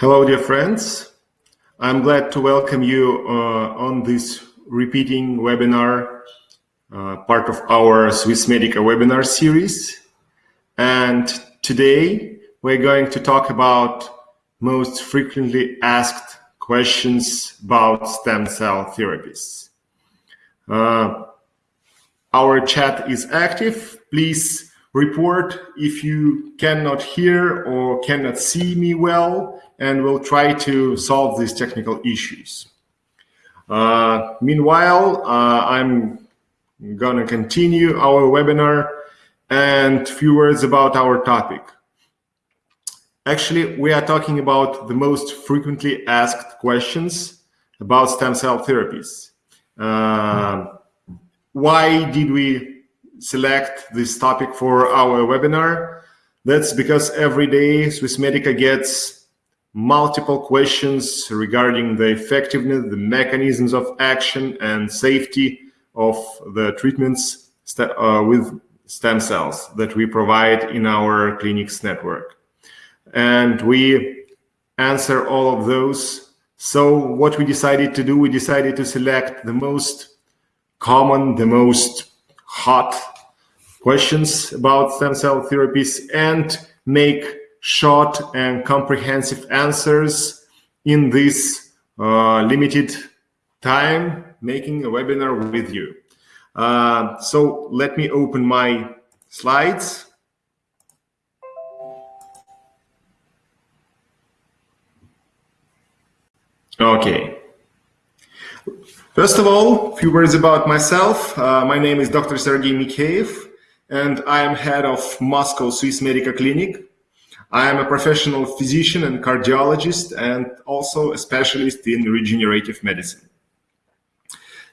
Hello, dear friends. I'm glad to welcome you uh, on this repeating webinar, uh, part of our Swiss Swissmedica webinar series. And today we're going to talk about most frequently asked questions about stem cell therapies. Uh, our chat is active. Please report if you cannot hear or cannot see me well and we'll try to solve these technical issues. Uh, meanwhile, uh, I'm gonna continue our webinar and few words about our topic. Actually, we are talking about the most frequently asked questions about stem cell therapies. Uh, why did we select this topic for our webinar? That's because every day Swissmedica gets multiple questions regarding the effectiveness, the mechanisms of action and safety of the treatments uh, with stem cells that we provide in our clinics network. And we answer all of those. So what we decided to do, we decided to select the most common, the most hot questions about stem cell therapies and make short and comprehensive answers in this uh, limited time making a webinar with you. Uh, so let me open my slides. Okay. First of all, a few words about myself. Uh, my name is Dr. Sergey Mikheyev, and I am head of Moscow Swissmedica Clinic, I am a professional physician and cardiologist and also a specialist in regenerative medicine.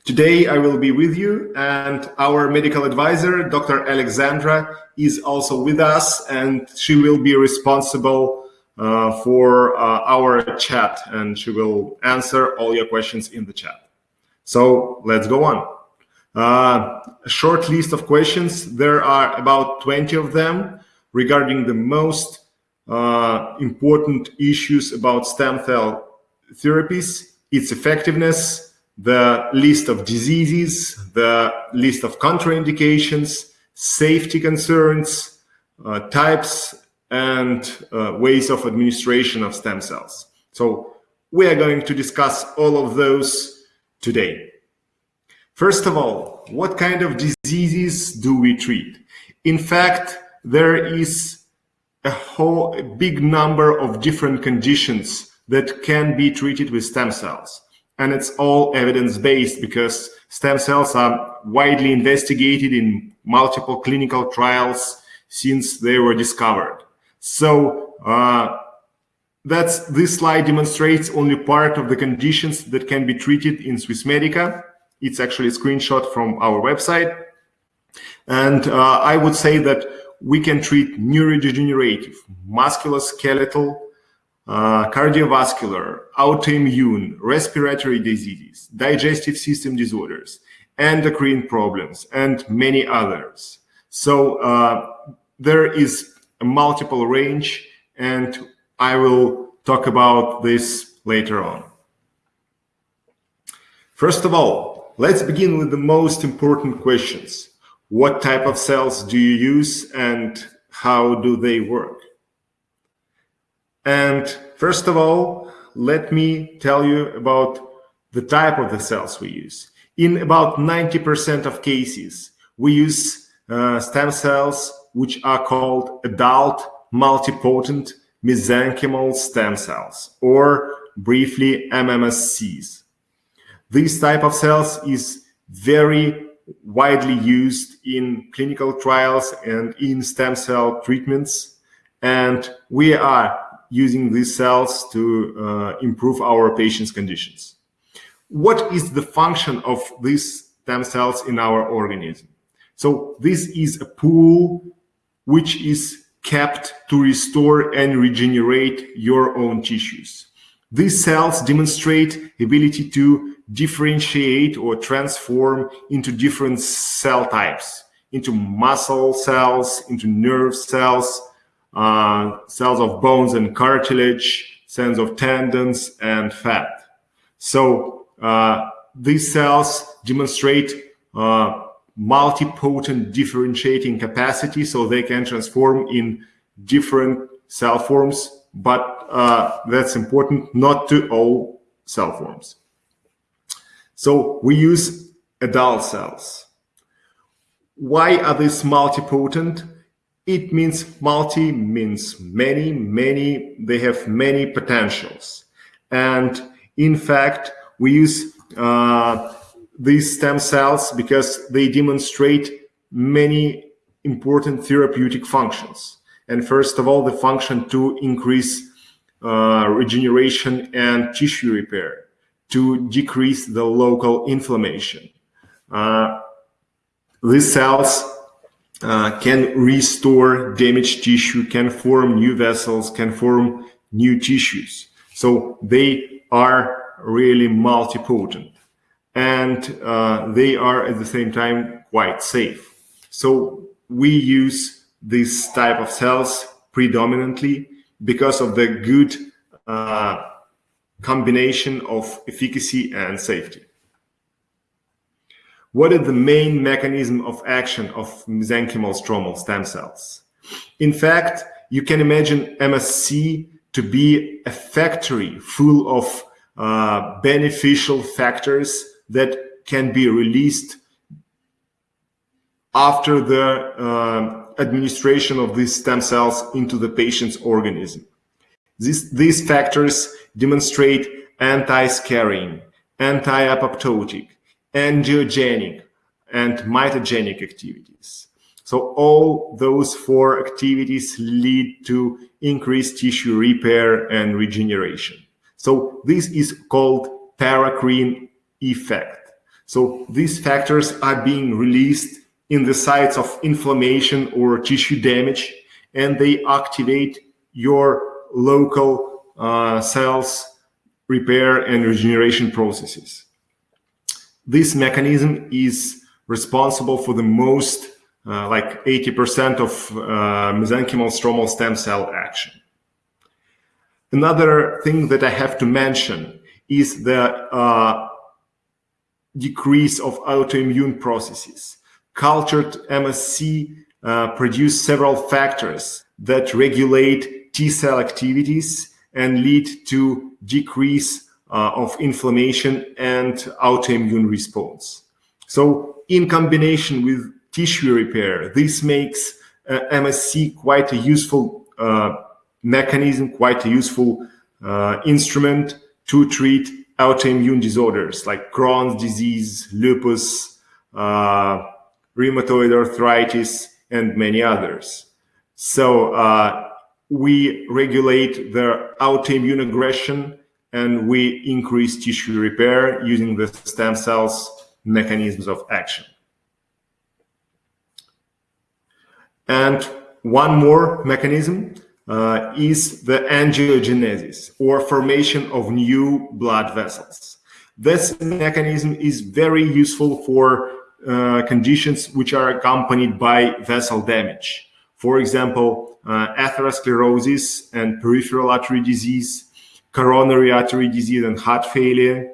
Today I will be with you and our medical advisor, Dr. Alexandra, is also with us and she will be responsible uh, for uh, our chat and she will answer all your questions in the chat. So let's go on. Uh, a short list of questions. There are about 20 of them regarding the most uh, important issues about stem cell therapies, its effectiveness, the list of diseases, the list of contraindications, safety concerns, uh, types, and uh, ways of administration of stem cells. So we are going to discuss all of those today. First of all, what kind of diseases do we treat? In fact, there is a whole a big number of different conditions that can be treated with stem cells. And it's all evidence-based because stem cells are widely investigated in multiple clinical trials since they were discovered. So uh, that's this slide demonstrates only part of the conditions that can be treated in Swissmedica. It's actually a screenshot from our website. And uh, I would say that we can treat neurodegenerative, musculoskeletal, uh, cardiovascular, autoimmune, respiratory diseases, digestive system disorders, endocrine problems, and many others. So uh, there is a multiple range, and I will talk about this later on. First of all, let's begin with the most important questions what type of cells do you use and how do they work? And first of all, let me tell you about the type of the cells we use. In about 90% of cases, we use uh, stem cells which are called adult multipotent mesenchymal stem cells, or briefly MMSCs. This type of cells is very widely used in clinical trials and in stem cell treatments. And we are using these cells to uh, improve our patients' conditions. What is the function of these stem cells in our organism? So this is a pool which is kept to restore and regenerate your own tissues. These cells demonstrate ability to differentiate or transform into different cell types, into muscle cells, into nerve cells, uh, cells of bones and cartilage, cells of tendons and fat. So uh, these cells demonstrate uh, multipotent differentiating capacity, so they can transform in different cell forms, but uh, that's important not to all cell forms. So we use adult cells. Why are these multipotent? It means multi means many, many, they have many potentials. And in fact, we use uh, these stem cells because they demonstrate many important therapeutic functions. And first of all, the function to increase uh, regeneration and tissue repair, to decrease the local inflammation. Uh, these cells uh, can restore damaged tissue, can form new vessels, can form new tissues. So they are really multipotent and uh, they are at the same time quite safe. So we use this type of cells predominantly because of the good uh, combination of efficacy and safety. What is the main mechanism of action of mesenchymal stromal stem cells? In fact, you can imagine MSC to be a factory full of uh, beneficial factors that can be released after the uh, administration of these stem cells into the patient's organism. This, these factors demonstrate anti-scarring, anti-apoptotic, angiogenic, and mitogenic activities. So all those four activities lead to increased tissue repair and regeneration. So this is called paracrine effect. So these factors are being released in the sites of inflammation or tissue damage, and they activate your local uh, cells repair and regeneration processes. This mechanism is responsible for the most, uh, like 80% of uh, mesenchymal stromal stem cell action. Another thing that I have to mention is the uh, decrease of autoimmune processes. Cultured MSC uh, produce several factors that regulate T cell activities and lead to decrease uh, of inflammation and autoimmune response. So in combination with tissue repair, this makes uh, MSC quite a useful uh, mechanism, quite a useful uh, instrument to treat autoimmune disorders like Crohn's disease, lupus, uh, rheumatoid arthritis, and many others. So uh, we regulate the autoimmune aggression and we increase tissue repair using the stem cells mechanisms of action. And one more mechanism uh, is the angiogenesis or formation of new blood vessels. This mechanism is very useful for uh, conditions which are accompanied by vessel damage. For example, atherosclerosis and peripheral artery disease, coronary artery disease and heart failure,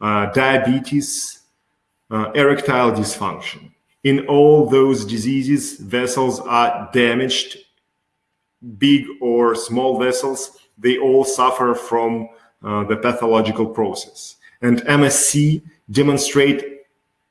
uh, diabetes, uh, erectile dysfunction. In all those diseases, vessels are damaged big or small vessels, they all suffer from uh, the pathological process. And MSC demonstrate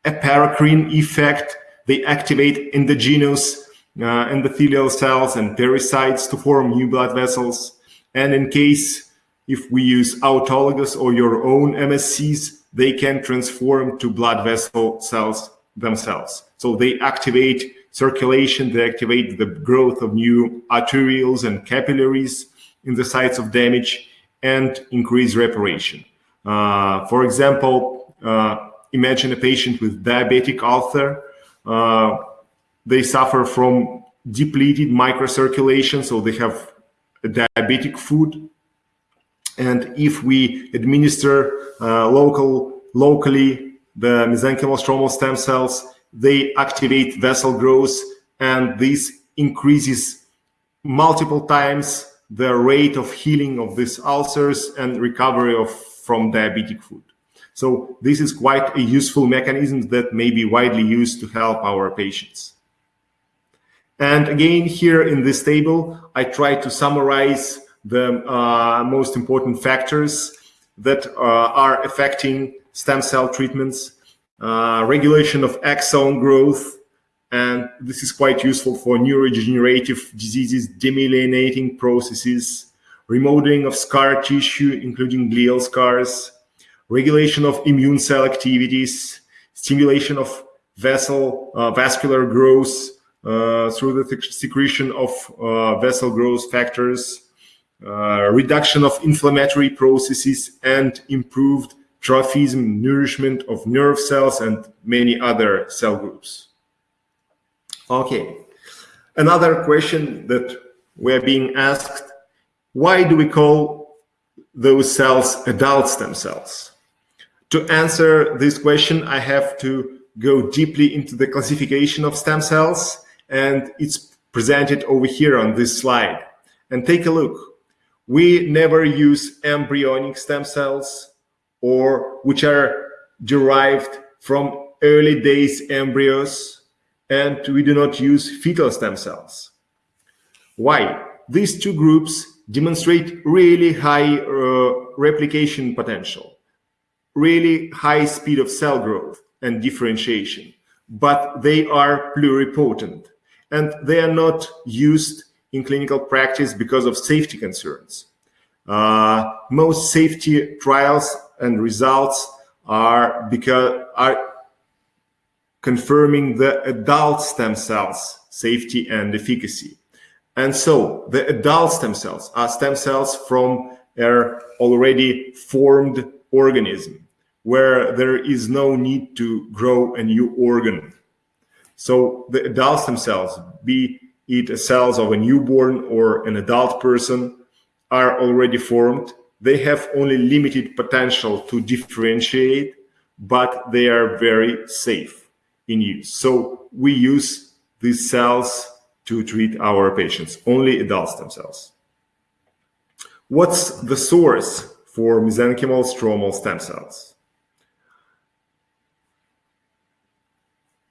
a paracrine effect. They activate endogenous uh, endothelial cells and pericytes to form new blood vessels. And in case if we use autologous or your own MSCs, they can transform to blood vessel cells themselves. So they activate circulation, they activate the growth of new arterioles and capillaries in the sites of damage and increase reparation. Uh, for example, uh, imagine a patient with diabetic ulcer. Uh, they suffer from depleted microcirculation, so they have diabetic foot. And if we administer uh, local, locally the mesenchymal stromal stem cells, they activate vessel growth and this increases multiple times the rate of healing of these ulcers and recovery of from diabetic foot. So this is quite a useful mechanism that may be widely used to help our patients. And again, here in this table, I try to summarize the uh, most important factors that uh, are affecting stem cell treatments, uh, regulation of axon growth, and this is quite useful for neurodegenerative diseases, demyelinating processes, remodeling of scar tissue, including glial scars, regulation of immune cell activities, stimulation of vessel uh, vascular growth through the secretion of uh, vessel growth factors, uh, reduction of inflammatory processes, and improved trophism, nourishment of nerve cells, and many other cell groups. Okay, another question that we're being asked, why do we call those cells adult stem cells? To answer this question, I have to go deeply into the classification of stem cells, and it's presented over here on this slide. And take a look. We never use embryonic stem cells or which are derived from early days embryos, and we do not use fetal stem cells. Why? These two groups demonstrate really high uh, replication potential really high speed of cell growth and differentiation, but they are pluripotent and they are not used in clinical practice because of safety concerns. Uh, most safety trials and results are because are confirming the adult stem cells safety and efficacy. And so the adult stem cells are stem cells from an already formed organism where there is no need to grow a new organ. So the adults themselves, be it cells of a newborn or an adult person, are already formed. They have only limited potential to differentiate, but they are very safe in use. So we use these cells to treat our patients, only adult stem cells. What's the source for mesenchymal stromal stem cells?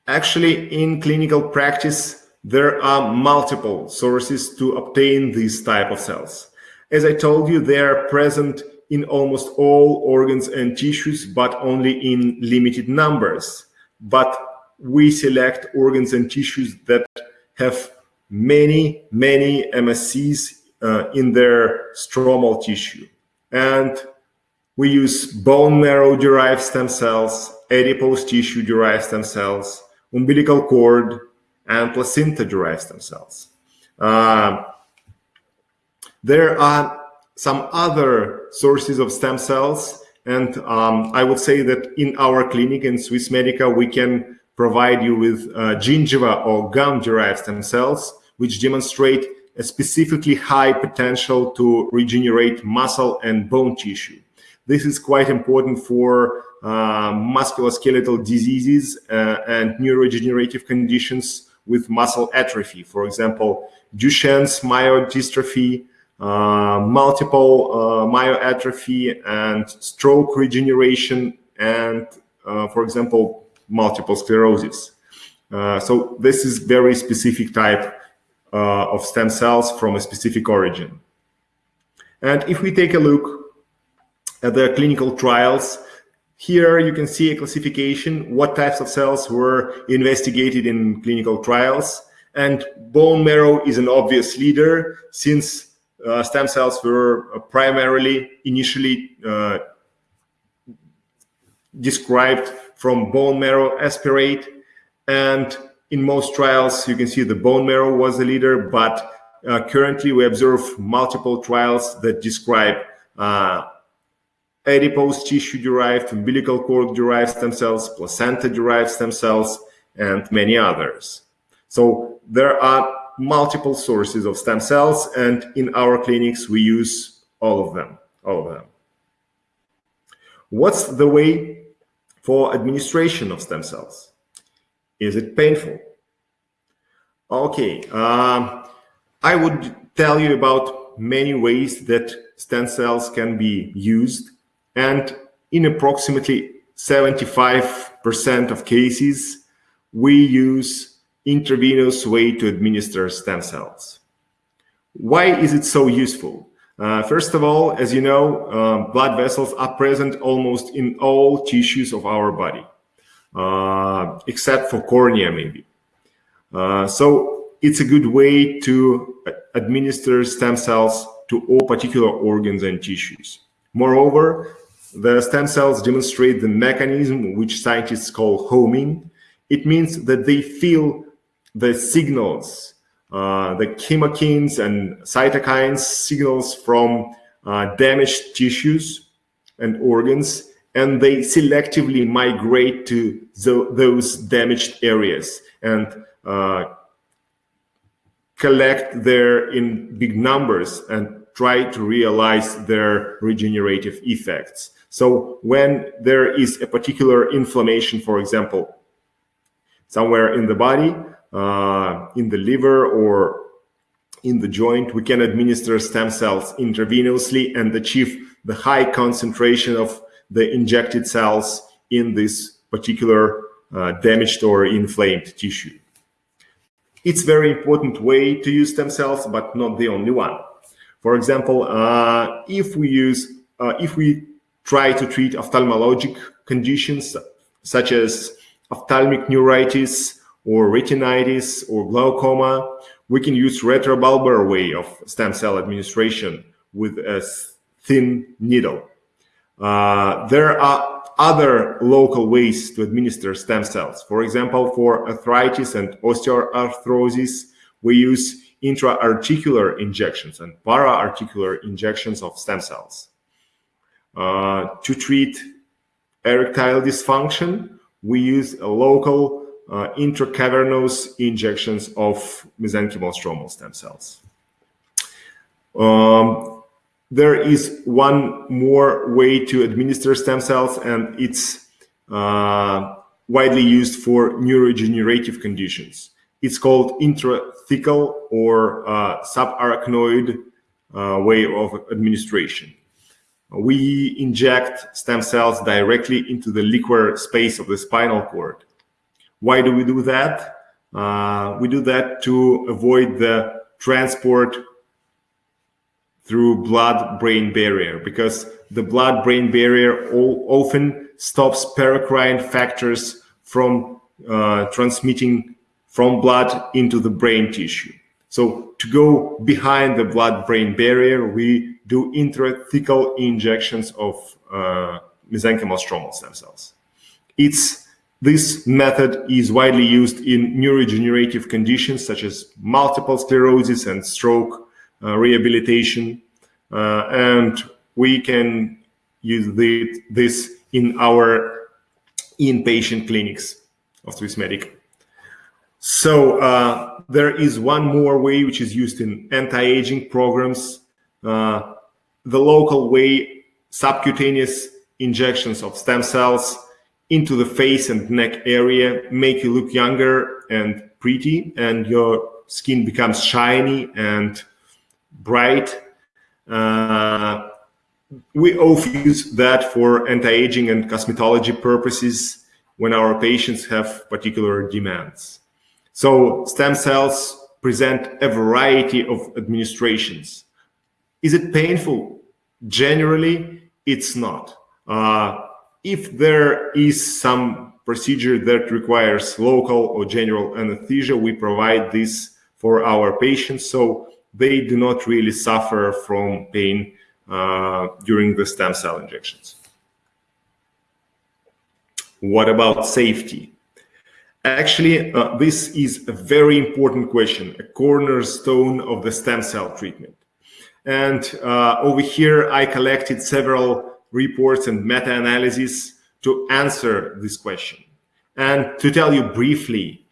Actually, in clinical practice, there are multiple sources to obtain these type of cells. As I told you, they are present in almost all organs and tissues, but only in limited numbers. But we select organs and tissues that have many, many MSCs uh, in their stromal tissue. And we use bone marrow derived stem cells, adipose tissue derived stem cells, umbilical cord, and placenta-derived stem cells. Uh, there are some other sources of stem cells, and um, I would say that in our clinic in Swissmedica, we can provide you with uh, gingiva or gum-derived stem cells, which demonstrate a specifically high potential to regenerate muscle and bone tissue. This is quite important for uh, musculoskeletal diseases uh, and neurodegenerative conditions with muscle atrophy. For example, Duchenne's myodystrophy, uh, multiple uh, myoatrophy, and stroke regeneration, and, uh, for example, multiple sclerosis. Uh, so this is very specific type of stem cells from a specific origin. And if we take a look the clinical trials, here you can see a classification, what types of cells were investigated in clinical trials. And bone marrow is an obvious leader since uh, stem cells were uh, primarily initially uh, described from bone marrow aspirate. And in most trials, you can see the bone marrow was the leader, but uh, currently we observe multiple trials that describe uh, adipose tissue-derived, umbilical cord-derived stem cells, placenta-derived stem cells, and many others. So there are multiple sources of stem cells, and in our clinics, we use all of them, all of them. What's the way for administration of stem cells? Is it painful? Okay, um, I would tell you about many ways that stem cells can be used. And in approximately 75% of cases, we use intravenous way to administer stem cells. Why is it so useful? Uh, first of all, as you know, uh, blood vessels are present almost in all tissues of our body, uh, except for cornea maybe. Uh, so it's a good way to administer stem cells to all particular organs and tissues. Moreover, the stem cells demonstrate the mechanism which scientists call homing. It means that they feel the signals uh, the chemokines and cytokines signals from uh, damaged tissues and organs, and they selectively migrate to the, those damaged areas and uh, collect there in big numbers and try to realize their regenerative effects. So when there is a particular inflammation, for example, somewhere in the body, uh, in the liver or in the joint, we can administer stem cells intravenously and achieve the high concentration of the injected cells in this particular uh, damaged or inflamed tissue. It's very important way to use stem cells, but not the only one. For example, uh, if we use, uh, if we try to treat ophthalmologic conditions such as ophthalmic neuritis or retinitis or glaucoma, we can use retrobulbar way of stem cell administration with a thin needle. Uh, there are other local ways to administer stem cells. For example, for arthritis and osteoarthrosis, we use intra-articular injections and para-articular injections of stem cells. Uh, to treat erectile dysfunction, we use local uh, intracavernous injections of mesenchymal stromal stem cells. Um, there is one more way to administer stem cells, and it's uh, widely used for neurodegenerative conditions. It's called intrathecal or uh, subarachnoid uh, way of administration. We inject stem cells directly into the liquor space of the spinal cord. Why do we do that? Uh, we do that to avoid the transport through blood-brain barrier because the blood-brain barrier often stops paracrine factors from uh, transmitting from blood into the brain tissue. So to go behind the blood-brain barrier, we do intrathecal injections of uh, mesenchymal stromal stem cells. It's this method is widely used in neurodegenerative conditions such as multiple sclerosis and stroke uh, rehabilitation. Uh, and we can use the, this in our inpatient clinics of Swissmedica. So uh, there is one more way which is used in anti-aging programs. Uh, the local way, subcutaneous injections of stem cells into the face and neck area, make you look younger and pretty, and your skin becomes shiny and bright. Uh, we often use that for anti-aging and cosmetology purposes when our patients have particular demands. So stem cells present a variety of administrations. Is it painful? Generally, it's not. Uh, if there is some procedure that requires local or general anesthesia, we provide this for our patients so they do not really suffer from pain uh, during the stem cell injections. What about safety? Actually, uh, this is a very important question, a cornerstone of the stem cell treatment. And uh, over here, I collected several reports and meta-analyses to answer this question. And to tell you briefly,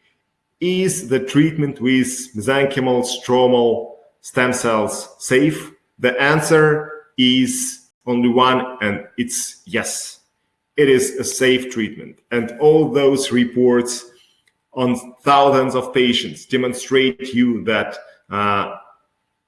is the treatment with mesenchymal stromal stem cells safe? The answer is only one, and it's yes. It is a safe treatment. And all those reports on thousands of patients demonstrate you that uh,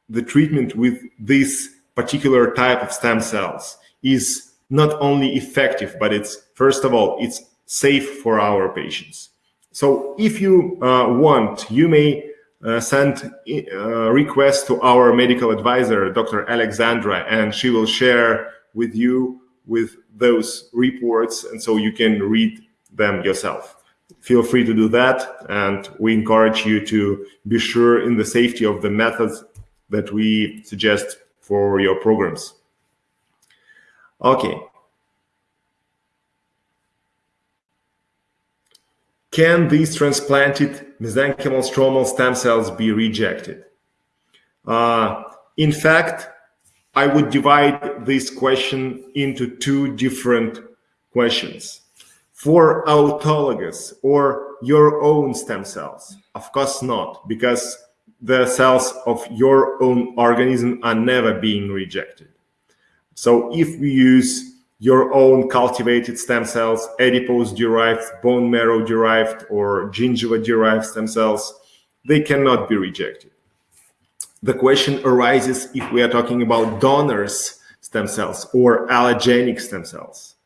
the treatment with this particular type of stem cells is not only effective, but it's, first of all, it's safe for our patients. So if you uh, want, you may uh, send a uh, request to our medical advisor, Dr. Alexandra, and she will share with you with those reports, and so you can read them yourself. Feel free to do that, and we encourage you to be sure in the safety of the methods that we suggest for your programs. Okay. Can these transplanted mesenchymal stromal stem cells be rejected? Uh, in fact, I would divide this question into two different questions. For autologous or your own stem cells, of course not, because the cells of your own organism are never being rejected. So if we use your own cultivated stem cells, adipose-derived, bone marrow-derived, or gingiva-derived stem cells, they cannot be rejected. The question arises if we are talking about donors stem cells or allogenic stem cells.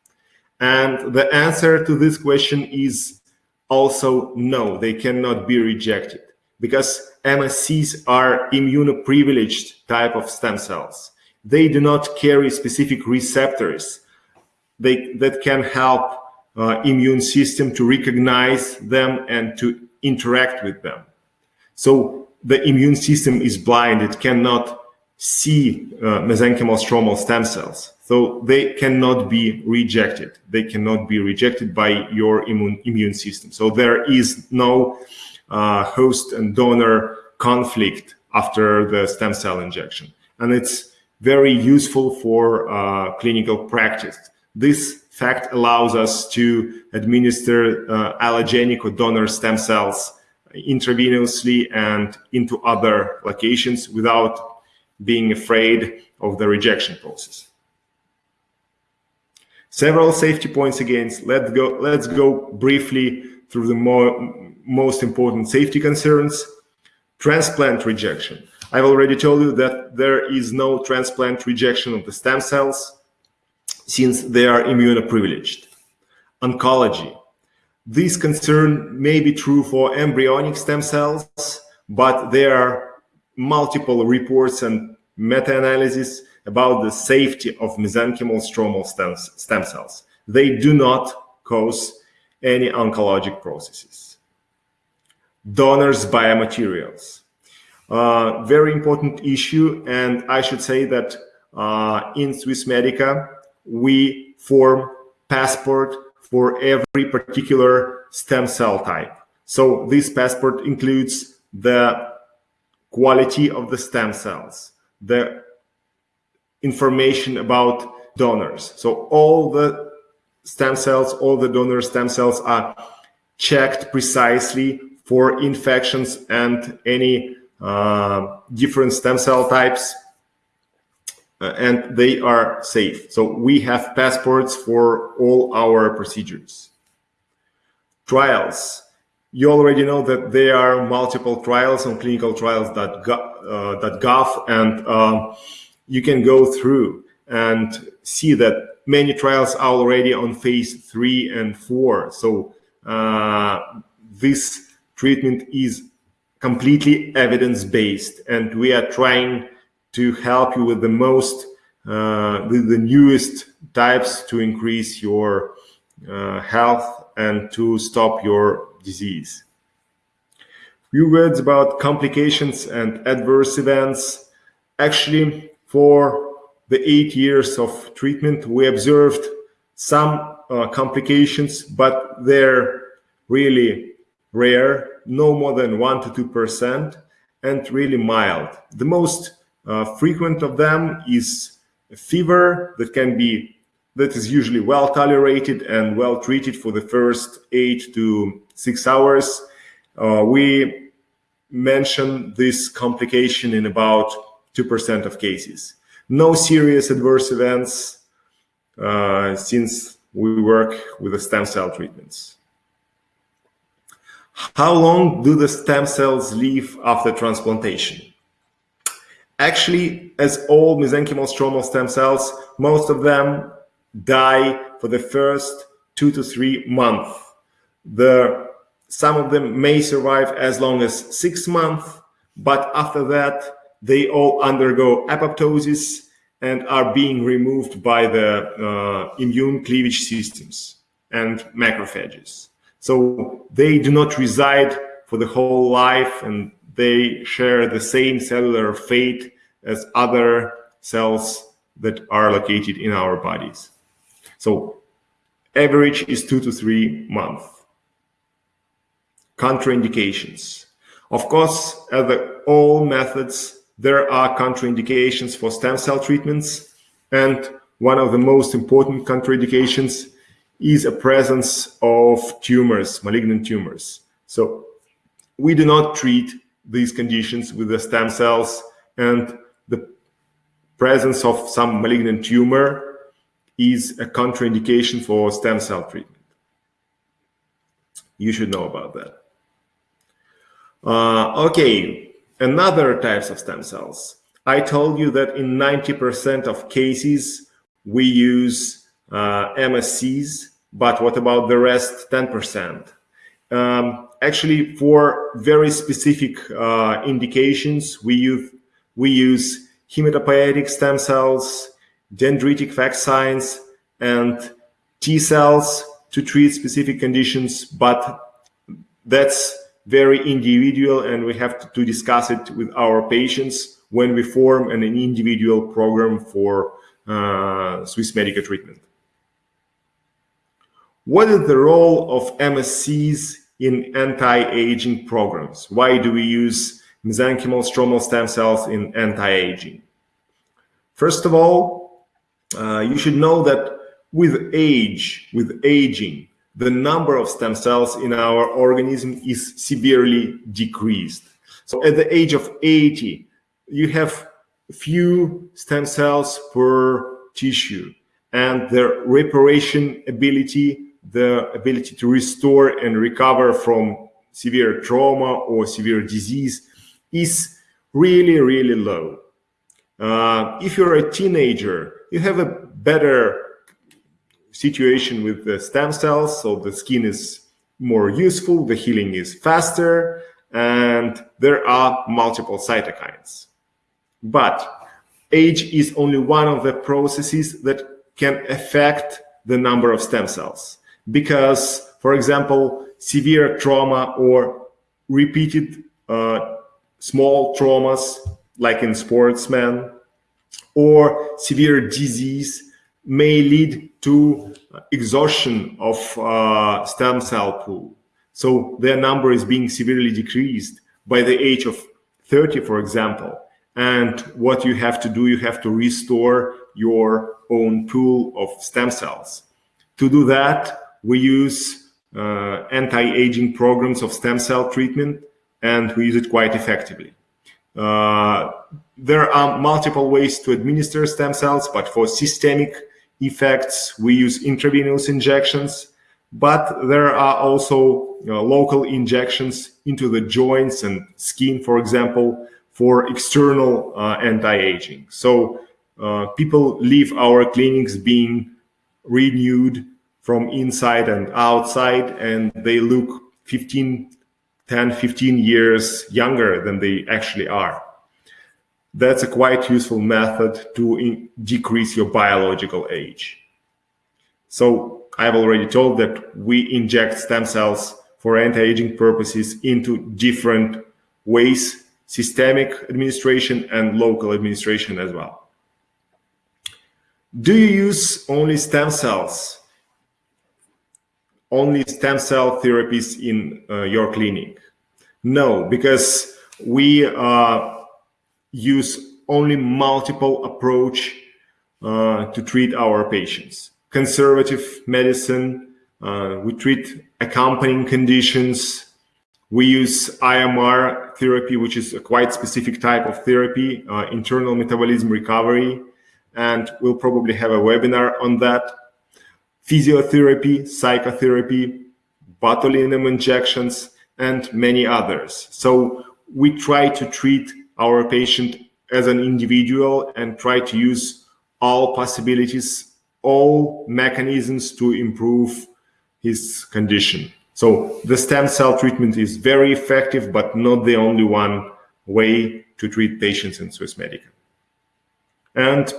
And the answer to this question is also no, they cannot be rejected because MSCs are immunoprivileged type of stem cells. They do not carry specific receptors they, that can help uh, immune system to recognize them and to interact with them. So the immune system is blind. It cannot see uh, mesenchymal stromal stem cells. So they cannot be rejected. They cannot be rejected by your immune, immune system. So there is no uh, host and donor conflict after the stem cell injection. And it's very useful for uh, clinical practice. This fact allows us to administer uh, allogenic or donor stem cells intravenously and into other locations without being afraid of the rejection process. Several safety points again. Let's go, let's go briefly through the more, most important safety concerns. Transplant rejection. I've already told you that there is no transplant rejection of the stem cells since they are immunoprivileged. Oncology. This concern may be true for embryonic stem cells, but there are multiple reports and meta-analysis about the safety of mesenchymal stromal stem, stem cells. They do not cause any oncologic processes. Donors biomaterials. Uh, very important issue, and I should say that uh, in Swissmedica, we form passport for every particular stem cell type. So this passport includes the quality of the stem cells, the information about donors. So all the stem cells, all the donor stem cells are checked precisely for infections and any uh, different stem cell types uh, and they are safe. So we have passports for all our procedures. Trials. You already know that there are multiple trials on clinicaltrials.gov uh, and uh, you can go through and see that many trials are already on phase three and four. So uh, this treatment is completely evidence-based and we are trying to help you with the most, uh, with the newest types to increase your uh, health and to stop your disease. Few words about complications and adverse events. Actually, for the eight years of treatment, we observed some uh, complications, but they're really rare, no more than 1 to 2%, and really mild. The most uh, frequent of them is a fever that can be that is usually well tolerated and well treated for the first eight to six hours. Uh, we mention this complication in about 2% of cases. No serious adverse events uh, since we work with the stem cell treatments. How long do the stem cells live after transplantation? Actually, as all mesenchymal stromal stem cells, most of them die for the first two to three months. The, some of them may survive as long as six months, but after that, they all undergo apoptosis and are being removed by the uh, immune cleavage systems and macrophages. So they do not reside for the whole life and they share the same cellular fate as other cells that are located in our bodies. So average is two to three months. Contraindications. Of course, as all methods, there are contraindications for stem cell treatments. And one of the most important contraindications is a presence of tumors, malignant tumors. So we do not treat these conditions with the stem cells and the presence of some malignant tumor is a contraindication for stem cell treatment. You should know about that. Uh, okay, another types of stem cells. I told you that in 90% of cases, we use uh, MSCs, but what about the rest 10%? Um, actually, for very specific uh, indications, we use, we use hematopoietic stem cells, dendritic vaccines, and T cells to treat specific conditions, but that's very individual and we have to, discuss it with our patients when we form an, individual program for uh, Swissmedica treatment. What is the role of MSCs in anti-aging programs? Why do we use mesenchymal stromal stem cells in anti-aging? First of all, uh, you should know that with age, with aging, the number of stem cells in our organism is severely decreased. So at the age of 80, you have few stem cells per tissue and their reparation ability, the ability to restore and recover from severe trauma or severe disease is really, really low. Uh, if you're a teenager, you have a better situation with the stem cells. So the skin is more useful, the healing is faster, and there are multiple cytokines. But age is only one of the processes that can affect the number of stem cells. Because, for example, severe trauma or repeated uh, small traumas, like in sportsmen, or severe disease may lead to exhaustion of uh, stem cell pool. So their number is being severely decreased by the age of 30, for example. And what you have to do, you have to restore your own pool of stem cells. To do that, we use uh, anti-aging programs of stem cell treatment, and we use it quite effectively. Uh, there are multiple ways to administer stem cells, but for systemic effects, we use intravenous injections, but there are also you know, local injections into the joints and skin, for example, for external uh, anti-aging. So uh, people leave our clinics being renewed from inside and outside, and they look 15, 10, 15 years younger than they actually are that's a quite useful method to decrease your biological age. So I've already told that we inject stem cells for anti-aging purposes into different ways, systemic administration and local administration as well. Do you use only stem cells? Only stem cell therapies in uh, your clinic? No, because we uh, use only multiple approach uh, to treat our patients. Conservative medicine, uh, we treat accompanying conditions. We use IMR therapy, which is a quite specific type of therapy, uh, internal metabolism recovery, and we'll probably have a webinar on that. Physiotherapy, psychotherapy, botulinum injections, and many others. So we try to treat our patient as an individual and try to use all possibilities, all mechanisms to improve his condition. So the stem cell treatment is very effective, but not the only one way to treat patients in Swissmedica. And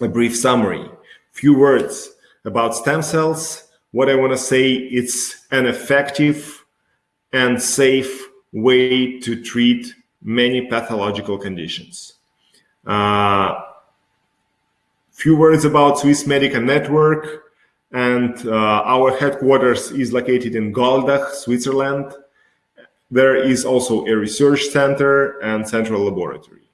a brief summary, few words about stem cells. What I want to say, it's an effective and safe way to treat many pathological conditions. Uh, few words about Swissmedica Network and uh, our headquarters is located in Goldach, Switzerland. There is also a research center and central laboratory.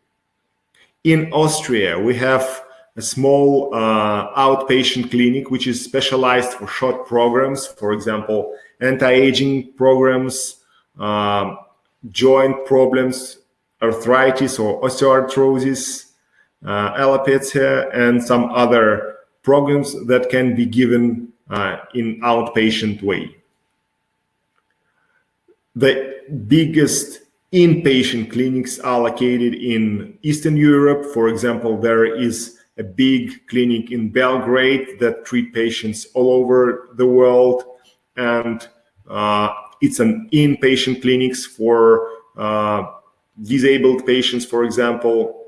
In Austria, we have a small uh, outpatient clinic which is specialized for short programs, for example, anti-aging programs, um, joint problems, arthritis or osteoarthrosis, uh, alopecia, and some other programs that can be given uh, in outpatient way. The biggest inpatient clinics are located in Eastern Europe. For example, there is a big clinic in Belgrade that treat patients all over the world. And uh, it's an inpatient clinics for uh, disabled patients, for example.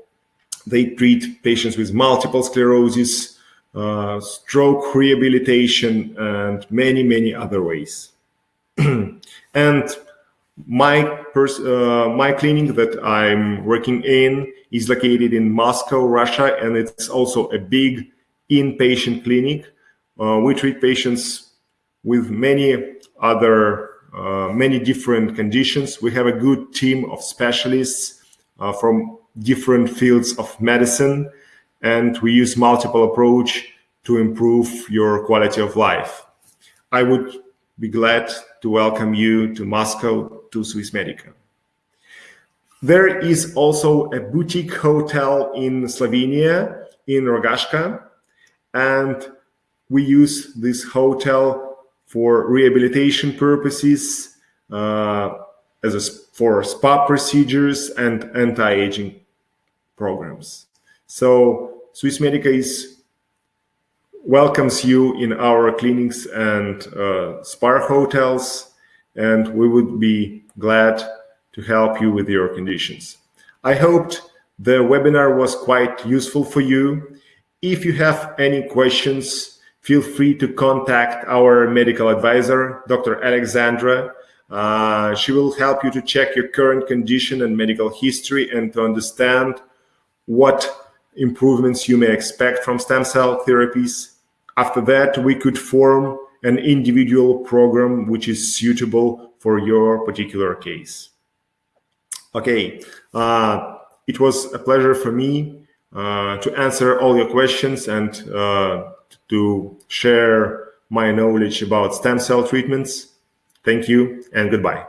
They treat patients with multiple sclerosis, uh, stroke rehabilitation, and many, many other ways. and my uh, my clinic that I'm working in is located in Moscow, Russia, and it's also a big inpatient clinic. Uh, we treat patients with many other uh, many different conditions. We have a good team of specialists uh, from different fields of medicine, and we use multiple approach to improve your quality of life. I would be glad to welcome you to Moscow to Swissmedica. There is also a boutique hotel in Slovenia, in Rogaška, and we use this hotel for rehabilitation purposes, uh, as a, for spa procedures and anti-aging programs. So Swissmedica is welcomes you in our clinics and uh, spa hotels, and we would be glad to help you with your conditions. I hoped the webinar was quite useful for you. If you have any questions, feel free to contact our medical advisor, Dr. Alexandra. Uh, she will help you to check your current condition and medical history and to understand what improvements you may expect from stem cell therapies. After that, we could form an individual program which is suitable for your particular case. Okay, uh, it was a pleasure for me uh, to answer all your questions and uh, to share my knowledge about stem cell treatments. Thank you and goodbye.